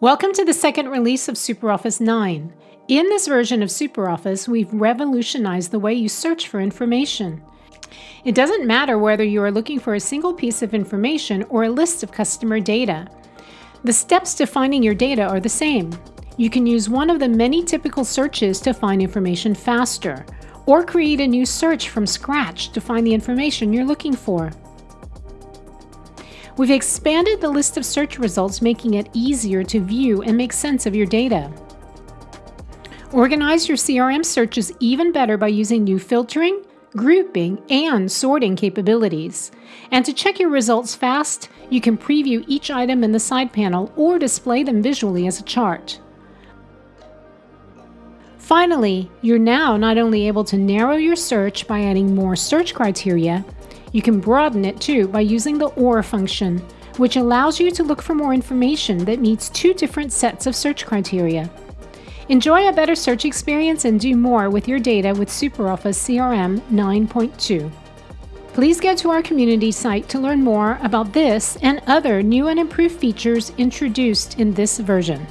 Welcome to the second release of SuperOffice 9. In this version of SuperOffice, we've revolutionized the way you search for information. It doesn't matter whether you are looking for a single piece of information or a list of customer data. The steps to finding your data are the same. You can use one of the many typical searches to find information faster, or create a new search from scratch to find the information you're looking for. We've expanded the list of search results, making it easier to view and make sense of your data. Organize your CRM searches even better by using new filtering, grouping, and sorting capabilities. And to check your results fast, you can preview each item in the side panel or display them visually as a chart. Finally, you're now not only able to narrow your search by adding more search criteria, you can broaden it too by using the OR function, which allows you to look for more information that meets two different sets of search criteria. Enjoy a better search experience and do more with your data with SuperOffice CRM 9.2. Please go to our community site to learn more about this and other new and improved features introduced in this version.